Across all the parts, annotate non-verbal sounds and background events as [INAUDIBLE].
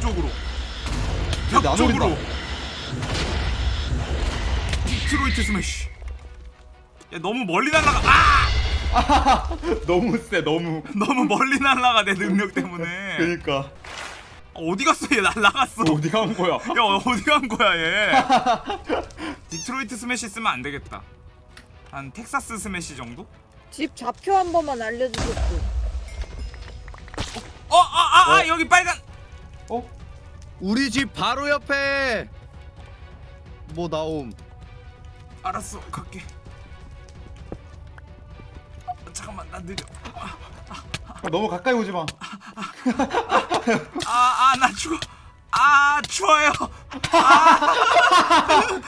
벽 쪽으로 근데 안 벽쪽으로 오른다. 디트로이트 스매시 야 너무 멀리 날라가 아! [LAUGHS] 너무 세 너무 [LAUGHS] 너무 멀리 날라가 내 능력 때문에 그니까 어디 갔어 얘 날라갔어 어디 간 거야 [LAUGHS] 야 어디 간 거야 얘 디트로이트 스매시 쓰면 안 되겠다 한 텍사스 스매시 정도? 집 좌표 한 번만 알려주셨고. 어, 아, 아, 아, 어? 여기 빨간. 어? 우리 집 바로 옆에 뭐 나옴 알았어, 갈게. 어, 잠깐만, 나 느려. 아, 너무 가까이 오지 마 아, 아, 나 죽어. 아, 추워요. 아.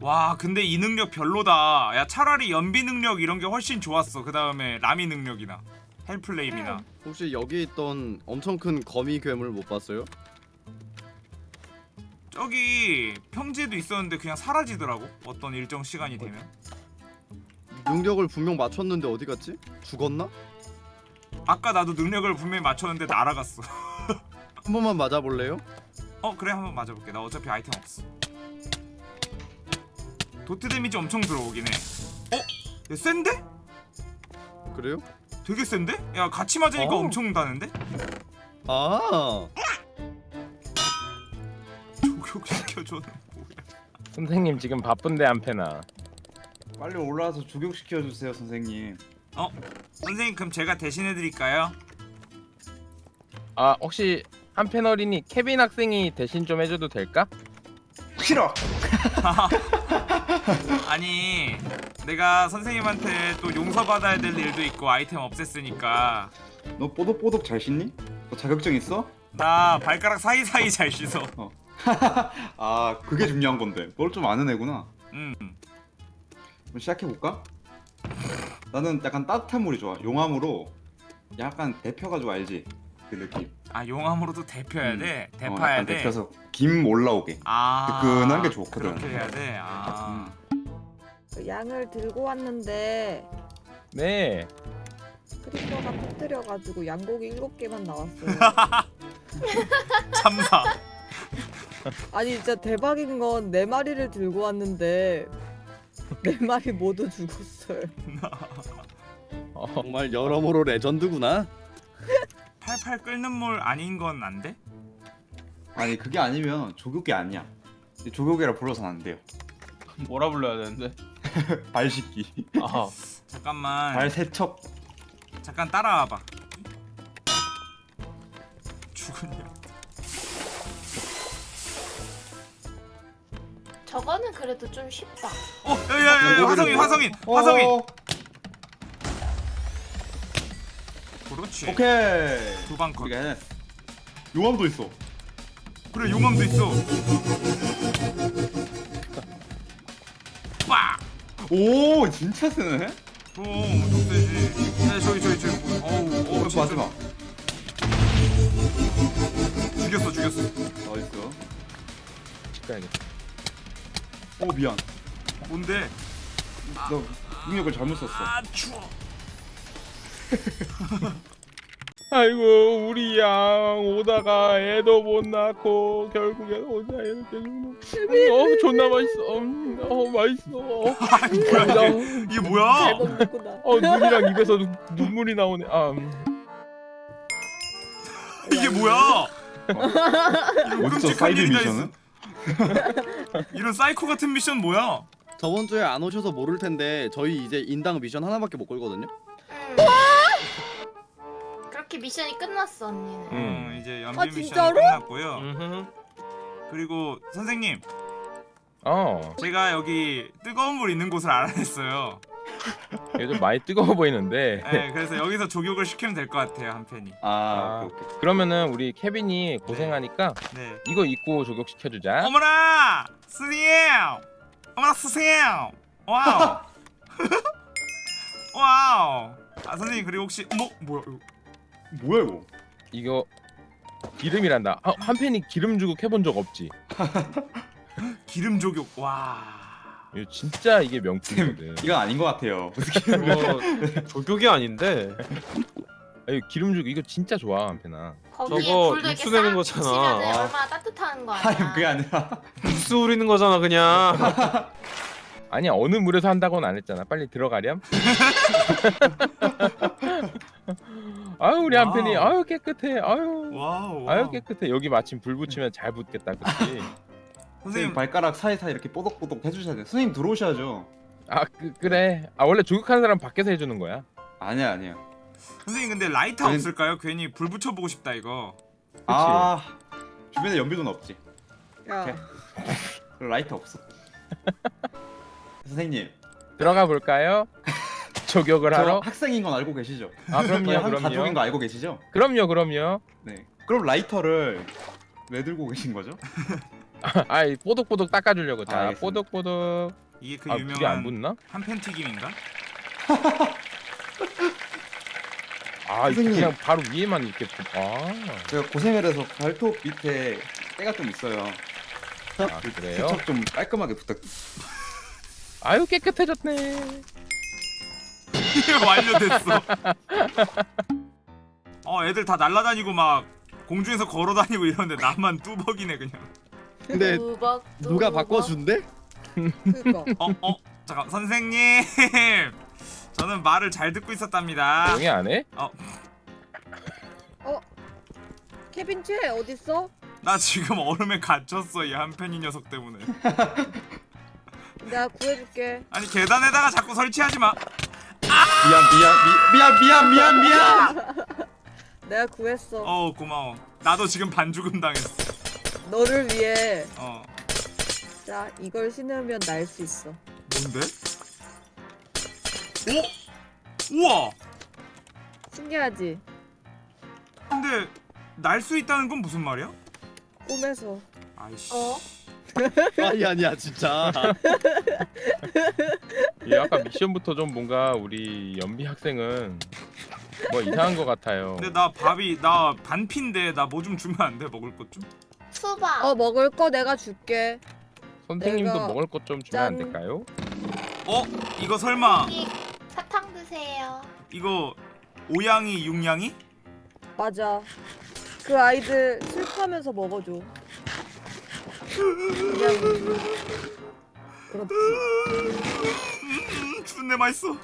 와, 근데 이 능력 별로다. 야, 차라리 연비 능력 이런 게 훨씬 좋았어. 그 다음에 라미 능력이나 헬플레임이나. 혹시 여기 있던 엄청 큰 거미 괴물 못 봤어요? 저기 평지에도 있었는데 그냥 사라지더라고. 어떤 일정 시간이 되면. 능력을 분명 맞췄는데 어디 갔지? 죽었나? 아까 나도 능력을 분명히 맞췄는데 날아갔어. [LAUGHS] 한 번만 맞아볼래요? 어 그래 한 번 맞아볼게 나 어차피 아이템 없어 도트 데미지 엄청 들어오긴 해 어? 얘 센데? 그래요? 되게 센데? 야 같이 맞으니까 어. 엄청 다는데? 아 조격시켜줘는 뭐야 선생님 지금 바쁜데 안 패나 빨리 올라와서 조격시켜 주세요 선생님 어? 선생님 그럼 제가 대신해 드릴까요? 아 혹시 한팬 어린이 케빈 학생이 대신 좀 해줘도 될까? 싫어 [LAUGHS] 아니 내가 선생님한테 또 용서받아야 될 일도 있고 아이템 없앴으니까 너 뽀독뽀독 잘 씻니? 너 자격증 있어? 나 발가락 사이사이 잘 씻어 [LAUGHS] 아 그게 중요한 건데 뭘좀 아는 애구나 음 그럼 시작해볼까? 나는 약간 따뜻한 물이 좋아 용암으로 약간 데펴가지고 알지? 그 느낌 아 용암으로도 데펴야 음. 돼? 어, 데파야 약간 돼? 데펴서 김 올라오게 아 뜨끈한 게 좋거든. 그렇게 해야 돼? 아그 양을 들고 왔는데 네 creeper가 터뜨려가지고 양고기 일곱 개만 나왔어요. [LAUGHS] 참사 아니 진짜 대박인 건 네 마리를 들고 왔는데 네 마리 모두 죽었어요. 어, 정말 여러모로 레전드구나. 팔팔 끓는 물 아닌 건 안 돼? 아니 그게 아니면 조교계 아니야. 조교계라 불러서는 안 돼요. 뭐라 불러야 되는데? [LAUGHS] 발 씻기. 아, 잠깐만. 발 세척. 잠깐 따라와봐. 죽은요 저거는 그래도 좀 쉽다. 어 야야야 화성인 화성인 화성인 어, 그렇지. 오케이. 두방 컷. 우리가 해냈어 용암도 있어. 그래 용암도 있어. 빡! 오 진짜 세네? 어 엄청 세지. 야 저기 저기 저기. 뭐, 어우 어, 마지막 오 미안. 뭔데? 너 능력을 잘못 썼어. 아 추워. [LAUGHS] 아이고 우리 양 오다가 애도 못 낳고 결국엔 혼자 이렇게 죽는 어 존나 맛있어. 음, 어 맛있어. 뭐야 이게? 어, 이게 뭐야? 잘못 먹구나. 어 눈이랑 입에서 눈, 눈물이 나오네. 아 음. 이게 뭐야? 어디서 끔찍한 사이드 미션은? [LAUGHS] 이런 사이코 같은 미션 뭐야 저번 주에 안 오셔서 모를 텐데 저희 이제 인당 미션 하나밖에 못 걸거든요 음. 그렇게 미션이 끝났어 언니는. 음. 음, 이제 연비 아, 미션 진짜로? 끝났고요. 음흠. 그리고 선생님, 어 제가 여기 뜨거운 물 있는 곳을 알아냈어요. [LAUGHS] 요즘 많이 뜨거워 보이는데 네, 그래서 여기서 족욕을 시키면 될 것 같아요 한편이. 아, 아. 오케이 오케이 그러면은 우리 케빈이 고생하니까 네. 이거 입고 족욕시켜주자 어머나, 스님, 어머나 스님, wow, [LAUGHS] wow. 아 선생님 그리고 혹시 뭐 뭐야? 이거. 뭐야 이거 이거 기름이란다 아, 한편이 기름 주고 해본 적 없지 [LAUGHS] 기름 족욕. 와. 이거 진짜 이게 명품이거든 [LAUGHS] 이건 아닌 것 같아요 [LAUGHS] 이거 [LAUGHS] 족욕이 아닌데 아니 기름 족욕 이거 진짜 좋아 한편아. 거기에 저거 불도 이렇게 육수 내는 싹 거잖아. 아. 얼마나 따뜻한 거 아니 아니야. 그게 아니라 육수 우리는 거잖아 그냥. 아니야 어느 물에서 한다고는 안 했잖아. 빨리 들어가렴. 아유 우리 한편이 wow. 아유 깨끗해. 아유 wow. 아유 깨끗해. 여기 마침 불 붙이면 잘 붙겠다, 그렇지? 선생님 발가락 사이사이 이렇게 뽀독뽀독 해주셔야 돼요 선생님 들어오셔야죠 아 그, 그래. 아 원래 족욕하는 사람 밖에서 해주는 거야. 아니야 아니야 선생님 근데 라이터 웬- 없을까요? 괜히 불 붙여보고 싶다 이거. 아 주변에 연비도는 없지 야 [LAUGHS] 라이터 없어 [LAUGHS] 선생님 들어가 볼까요? [LAUGHS] 조격을 저 하러? 학생인 건 알고 계시죠? 아 그럼요, 한 가족인 그럼요. 거 알고 계시죠? 그럼요, 그럼요. 네 그럼 라이터를 왜 들고 계신 거죠? [LAUGHS] 아이 뽀독뽀독 닦아주려고. 자, 알겠습니다. 뽀독뽀독. 이게 그 아 불이 안 유명한 붙나? 한팬 튀김인가? [LAUGHS] 아 이거 선생님. 그냥 바로 위에만 이렇게. 붙- 아, 제가 고생을 해서 발톱 밑에 때가 좀 있어요 아 그래요? 세척 좀 깔끔하게 부탁드립니다 아유 깨끗해졌네. [LAUGHS] 완료됐어. 어 애들 다 날라다니고 막 공중에서 걸어다니고 이러는데 나만 뚜벅이네 그냥. 근데 두벅, 누가. 바꿔준대? 그니까 [LAUGHS] 어 어. 잠깐 선생님. [LAUGHS] 저는 말을 잘 듣고 있었답니다. 조용히 안 해? 케빈 채 어딨어? 나 지금 얼음에 갇혔어 이 한편이 녀석 때문에. [LAUGHS] 내가 구해줄게 아니 계단에다가 자꾸 설치하지 마. 미안 미안 미, 미안 미안 미안 미안 내가 구했어 어 고마워. 나도 지금 반죽음 당했어. 너를 위해 어 자 이걸 신으면 날 수 있어 뭔데? 오 우와. 신기하지? 근데 날 수 있다는 건 무슨 말이야? 꿈에서 아이씨. 어? [LAUGHS] 아니 아니야 진짜. [LAUGHS] 이 아까 미션부터 좀 뭔가 우리 연비 학생은 뭐 이상한 것 같아요. 근데 나 밥이 나 반피인데 나 뭐 좀 주면 안 돼? 먹을 것 좀? 수박. 어 먹을 거 내가 줄게 선생님도 내가- 먹을 것 좀 주면 안 짠. 될까요? 어? 이거 설마 여기 사탕 드세요. 이거 오양이 육양이? 맞아 그 아이들 슬퍼하면서 먹어줘 그냥 그렇지 음, 준내 맛있어.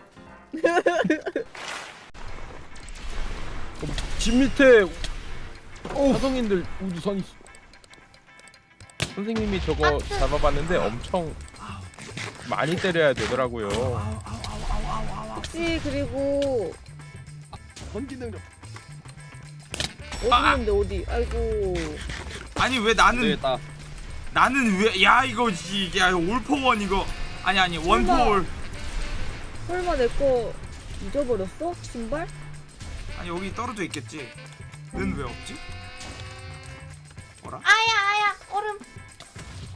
집 밑에 화성인들 우주선 있어. 선생님이 저거. 잡아봤는데 엄청 많이 때려야 되더라고요. 혹시 그리고 전기 능력. 아, 어디 있는데 어디 아이고 아니 왜 나는 되겠다. 나는 왜 야 이거 이게 올포원 이거 아니 아니 원포올 설마 내 거 잊어버렸어? 신발? 아니 여기 떨어져 있겠지. 는 왜 없지? 뭐라? 아야 아야 얼음.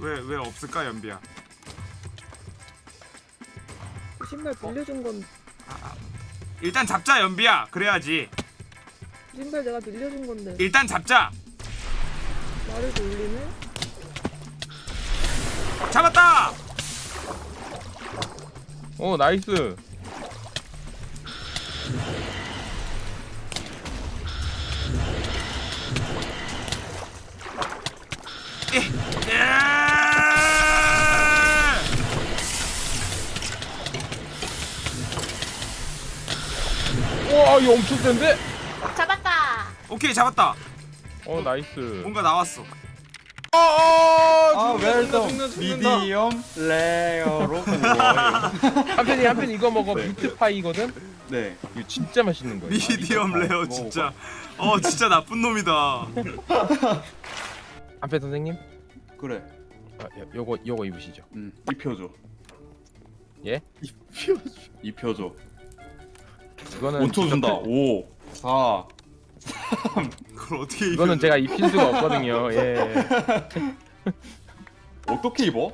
왜 왜 없을까 연비야? 그 신발 빌려준 건 일단 잡자 연비야. 그래야지. 그 신발 내가 빌려준 건데 일단 잡자. 말을 돌리네? 잡았다. 어 나이스. 와 이거 엄청 센데? 잡았다. 오케이 잡았다. 어 nice. 뭔가 나왔어. 아 죽는다, 웰던 죽는다, 죽는다. medium rare로 [LAUGHS] 한편이 한편 이거 먹어 네. meat pie거든. 네 이거 진짜 맛있는 거야. medium 아, rare. 진짜. 어 진짜 나쁜 놈이다. [LAUGHS] 한편 선생님, 그래 아, 요- 요거 요거 입으시죠. 음 입혀줘 예? 입혀줘 이거는 5초 준다 직접- 5 4 그걸 어떻게 이거는 입혀? 제가 입힐 수가 없거든요. [LAUGHS] 예. 어떻게 입어?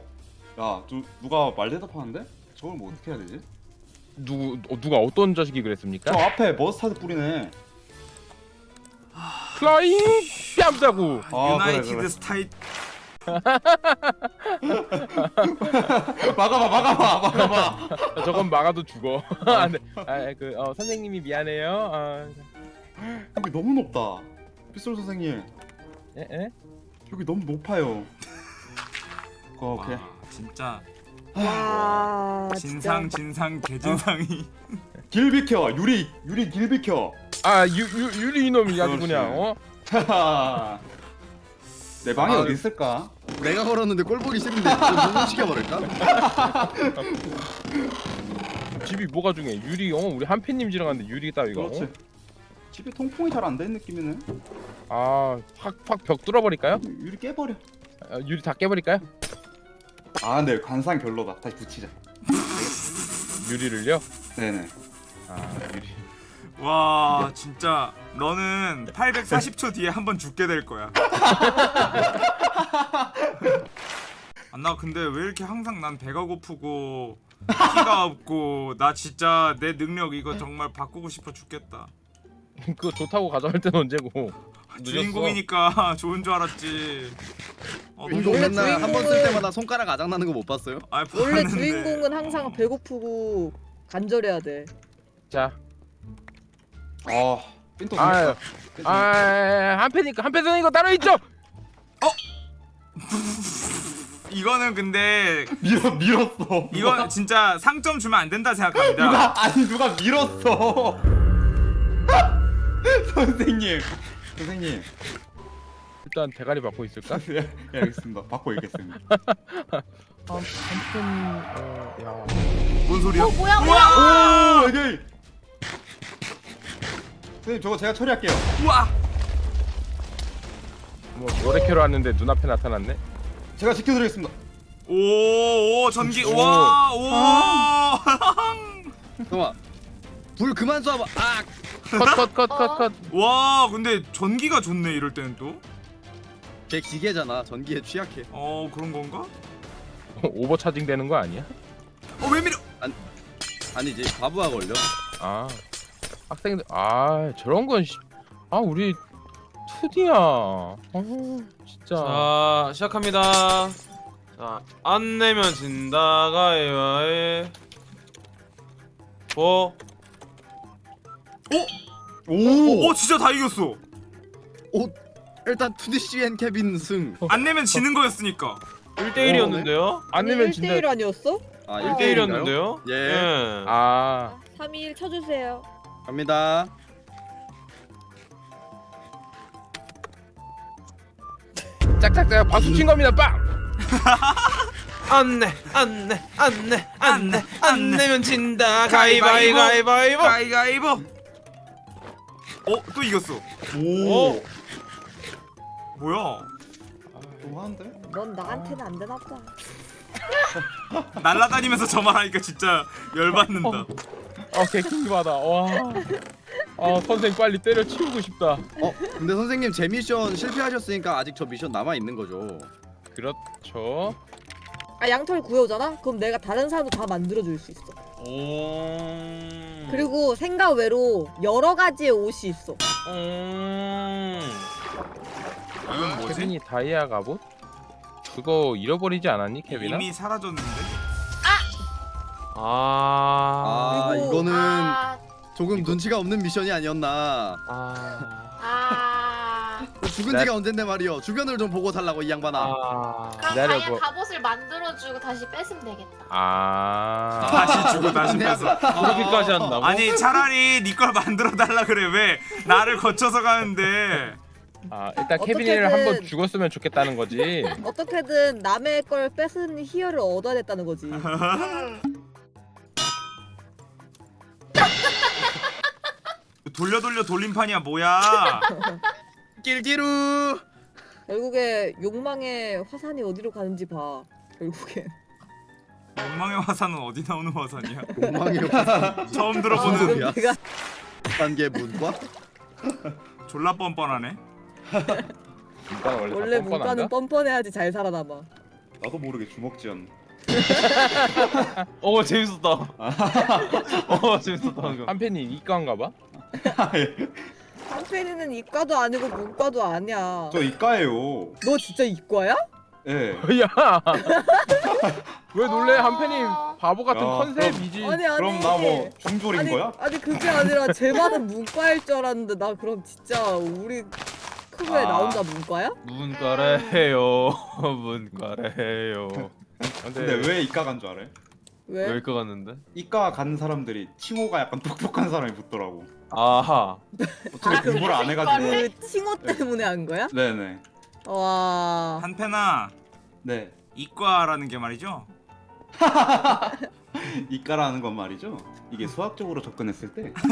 야 저, 누가 말 대답하는데? 저걸 뭐 어떻게 해야 되지? 누구 어, 누가 어떤 자식이 저 그랬습니까? 앞에 머스타드 뿌리네 플라잉 뺨다구. 아 그래 유나이티드 그래 스타일 [LAUGHS] 막아봐 막아봐 막아봐 [LAUGHS] 저건 막아도 죽어. 안 돼. [LAUGHS] 아, 그 어, 선생님이 미안해요. 아, 여기 너무 높다. 빗솔 선생님 예? 예? 여기 너무 높아요. 어, 오케이. 와, 진짜 와 진상 진상 개진상이 길 비켜 유리 유리 길 비켜. 아 유, 유, 유리 이놈이 아주. 그냥 어? 내 방이 아, 어디 있을까? 내가 걸었는데 꼴 보기 싫은데 좀 녹음시켜버릴까? [LAUGHS] 집이 뭐가 중요해 유리 어 우리 한팬님 지랑 갔는데 유리 따위가 그렇지. 집에 통풍이 잘안된 느낌이네. 어? 아확확 벽 뚫어버릴까요? 유리 깨버려. 아, 유리 다 깨버릴까요? 아, 근데 관상 별로다. 다시 붙이자. 유리를요? 네네. 아 유리 와 진짜 너는 840초 뒤에 한 번 죽게 될 거야. [LAUGHS] 아, 나 근데 왜 이렇게 항상 난 배가 고프고 키가 없고 나 진짜 내 능력 이거 정말 바꾸고 싶어 죽겠다. 그거 좋다고 가져갈 때는 언제고 늦었어. 주인공이니까 [LAUGHS] 좋은 줄 알았지. 어, 너무 운동 원래 맨날 한번쓸 주인공은- 때마다 손가락 아작나는 거 못 봤어요? 아, 원래. 주인공은 항상 배고프고 간절해야 돼. 자 아, 삔또 아유. 삔또 아, 한패니까 한 패는 이거 따로 있죠. 이거는 근데 밀어 밀었어. 이건 진짜 상점 주면 안 된다 생각합니다. 누가 아니 누가 밀었어. [LAUGHS] 선생님. 선생님. 일단 대가리 받고 있을까? 예, 예, 알겠습니다. 받고 있겠습니다. 한팬 어, 야. 뭔 소리야? 어 뭐야 뭐야? 오, 이게. 선생님 저거 제가 처리할게요. 우와! 뭐 노래캐로 왔는데 눈앞에 나타났네. 제가 지켜드리겠습니다. 오, 오 전기 오. 와, 오. [LAUGHS] 잠깐만 불 그만 쏴봐 아! 컷컷컷 컷. 와, 근데 전기가 좋네 이럴 때는 또. 걔 기계잖아 전기에 취약해 어, 그런 건가? 오버 차징 되는 거 아니야? 어, 왜 밀어? 아니지 바보가 걸려 아 학생들 아 저런 건 씨. 아 우리 2D야. 아 진짜. 자 시작합니다. 자 안 내면 진다 가위바위. 보. 오. 오, 진짜 다 이겼어. 일단 2D CN 케빈 승안 내면 지는 거였으니까. 1대1이었는데요? 안 내면 진다. 1대1 아니었어? 아 1대1이었는데요? 예. 아 3일 쳐주세요. 갑니다 짝짝짝 박수 친 겁니다. 빵. [LAUGHS] 안내 안내 안내 안내 안 내면 진다 가위바위 가위바위보. 가위바위보. 가위가위보. 어, 또 이겼어. 오. 뭐야? 너무한데? 넌 나한테는 안 되나 봐. [LAUGHS] 날라다니면서 저만 하니까 진짜 열받는다. 어 개킹 받아. 와. 아 선생 빨리 때려 치우고 싶다. 어 근데 선생님 제 미션 실패하셨으니까 아직 저 미션 남아 있는 거죠 그렇죠. 아 양털 구해오잖아? 그럼 내가 다른 사람도 다 만들어줄 수 있어. 오. 그리고 생각 외로 여러 가지의 옷이 있어. 음. 이건 뭐지? 케빈이 다이아 갑옷? 그거 잃어버리지 않았니 케빈아? 이미 사라졌는데. 아. 아 그리고- 이거는 아, 조금 눈치가 없는 미션이 아니었나 아. 아. 죽은 지가 언젠데 말이여 주변을 좀 보고 살라고 이 양반아 아. 그럼 기다려봐. 갑옷을 만들어주고 다시 뺏으면 되겠다. 아. 다시 주고 다시 뺏어. 그렇게까지 한다고? 아니 차라리 네걸 만들어 달라 그래 왜 나를 거쳐서 가는데 아 일단 케빈이를 어떻게든- 한번 죽었으면 좋겠다는 거지. [LAUGHS] 어떻게든 남의 걸 뺏은 희열을 얻어야 됐다는 거지. [LAUGHS] 돌려 돌려 돌림판이야 뭐야 [LAUGHS] 낄끼루 결국에 욕망의 화산이 어디로 가는지 봐. 결국에. 욕망의 화산은 어디 나오는 화산이야 욕망의 [LAUGHS] 처음 무슨 들어보는 소리야? 내가 단계 문과 졸라 뻔뻔하네 문과는 원래, 원래 다 뻔뻔한가? 문과는 뻔뻔해야지 잘 살아남아. 나도 모르게 주먹지었네. [LAUGHS] 어 재밌었다. 어 재밌었다 방금. 한편이 이과인가 봐? 한편이는 이과도 아니고 문과도 아니야. 저 이과예요. 너 진짜 이과야? 예. [LAUGHS] 야! [LAUGHS] 왜 놀래 한편이 어, 바보 같은 야, 컨셉이지. 아니 아니. 그럼 나 뭐 중졸인 아니, 거야? 아니 그게 아니라 제 말은 문과일 줄 알았는데 나 그럼 진짜 우리 크루에 아. 나 혼자 문과야? 문과래요. [LAUGHS] 문과래요. 근데 왜 이과 간 줄 알아요? 왜? 왜 이거 갔는데? 이과 간 사람들이 칭호가 약간 똑똑한 사람이 붙더라고. 아하. 어차피 아, 공부를 안 해가지고. 그 칭호 때문에 한 거야? 네네. 와. 한패나 네. 이과라는 게 말이죠. [LAUGHS] 이과라는 건 말이죠. 이게 수학적으로 접근했을 때 [LAUGHS]